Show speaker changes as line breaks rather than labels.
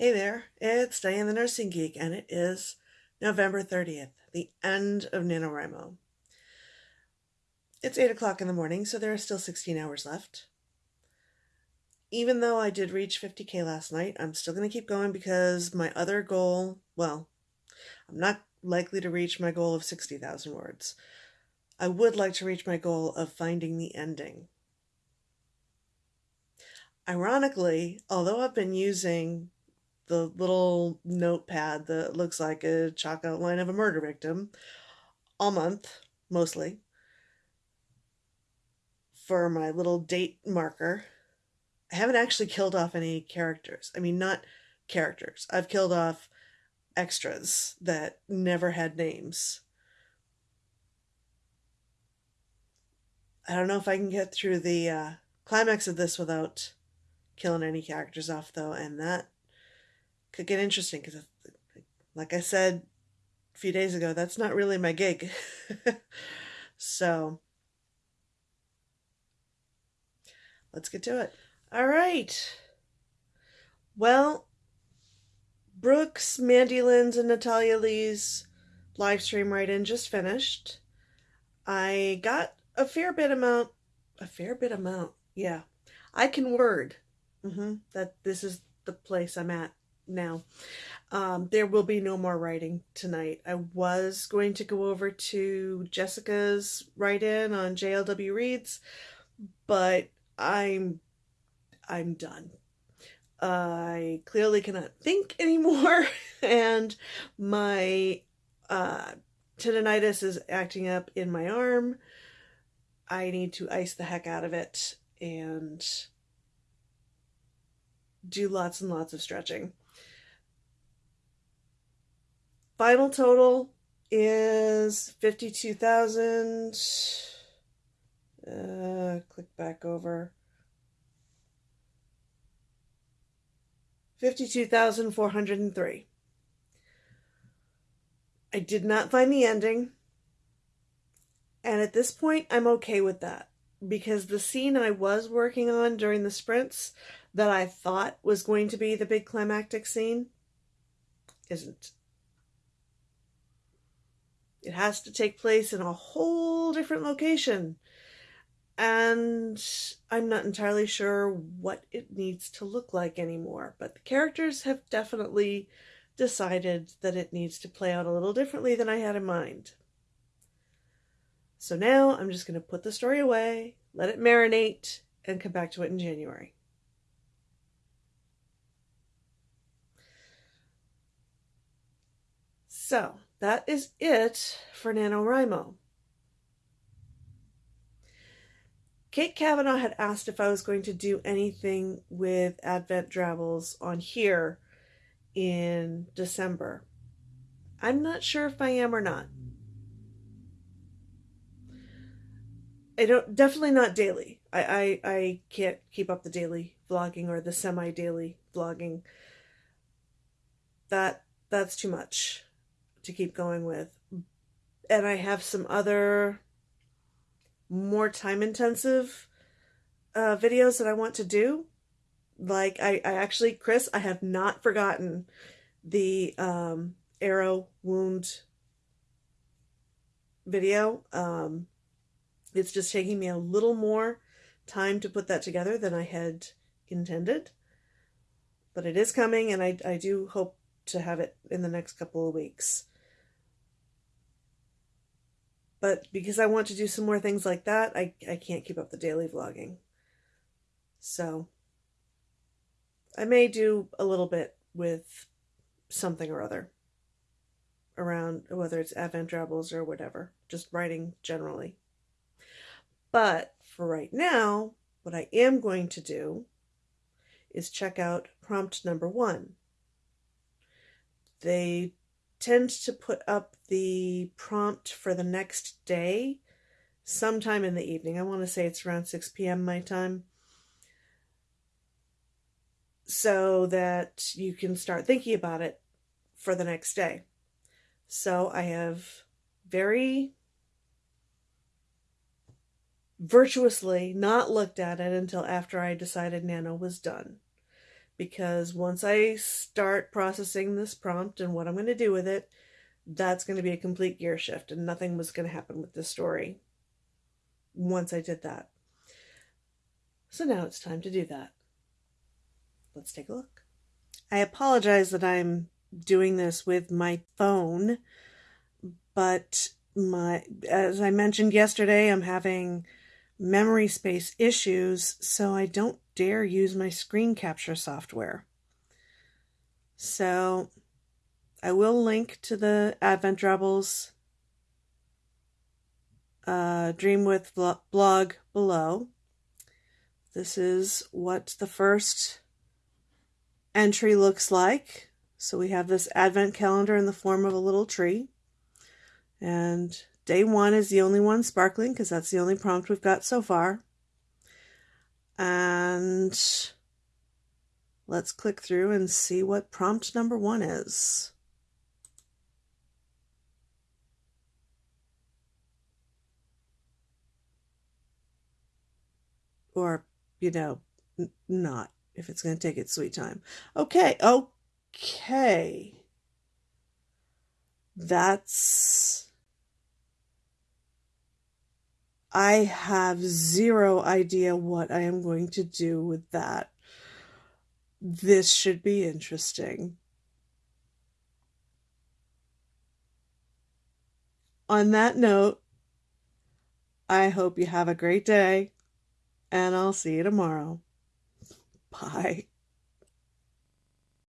Hey there, it's Diane the Nursing Geek, and it is November 30th, the end of NaNoWriMo. It's 8 o'clock in the morning, so there are still 16 hours left. Even though I did reach 50k last night, I'm still going to keep going because my other goal, well, I'm not likely to reach my goal of 60,000 words. I would like to reach my goal of finding the ending. Ironically, although I've been using the little notepad that looks like a chalk outline of a murder victim all month, mostly, for my little date marker. I haven't actually killed off any characters. I mean, not characters. I've killed off extras that never had names. I don't know if I can get through the uh, climax of this without killing any characters off, though, and that could get interesting because, like I said a few days ago, that's not really my gig. so, let's get to it. All right. Well, Brooks, Mandy Lynn's, and Natalia Leigh's live stream write in just finished. I got a fair bit amount, a fair bit amount, yeah. I can word. Mm-hmm, that this is the place I'm at now. Um, there will be no more writing tonight. I was going to go over to Jessica's write in on JLW Reads, but I'm I'm done. I clearly cannot think anymore, and my uh, tendonitis is acting up in my arm. I need to ice the heck out of it and do lots and lots of stretching. Final total is 52,000. Uh, click back over. 52,403. I did not find the ending. And at this point, I'm okay with that because the scene I was working on during the sprints that I thought was going to be the big climactic scene isn't. It has to take place in a whole different location. And I'm not entirely sure what it needs to look like anymore. But the characters have definitely decided that it needs to play out a little differently than I had in mind. So now I'm just going to put the story away, let it marinate, and come back to it in January. So, that is it for NaNoWriMo. Kate Kavanaugh had asked if I was going to do anything with Advent Drabbles on here in December. I'm not sure if I am or not. I don't definitely not daily. I, I, I can't keep up the daily vlogging or the semi daily vlogging. That that's too much to keep going with. And I have some other more time intensive uh, videos that I want to do. Like I, I actually, Chris, I have not forgotten the um, arrow wound video. Um, it's just taking me a little more time to put that together than I had intended. But it is coming, and I, I do hope to have it in the next couple of weeks. But because I want to do some more things like that, I, I can't keep up the daily vlogging. So I may do a little bit with something or other around whether it's Advent Drabbles or whatever, just writing generally. But for right now, what I am going to do is check out prompt number one. They tend to put up the prompt for the next day sometime in the evening. I want to say it's around 6 p.m. my time. So that you can start thinking about it for the next day. So I have very virtuously not looked at it until after I decided Nano was done because once I start processing this prompt and what I'm going to do with it, that's going to be a complete gear shift and nothing was going to happen with this story once I did that. So now it's time to do that. Let's take a look. I apologize that I'm doing this with my phone, but my as I mentioned yesterday, I'm having memory space issues, so I don't dare use my screen capture software. So I will link to the Advent Drabbles uh, Dreamwidth blog below. This is what the first entry looks like. So we have this advent calendar in the form of a little tree. And day one is the only one sparkling because that's the only prompt we've got so far. And let's click through and see what prompt number one is. Or, you know, not if it's going to take its sweet time. Okay, okay. That's. I have zero idea what I am going to do with that. This should be interesting. On that note, I hope you have a great day, and I'll see you tomorrow. Bye.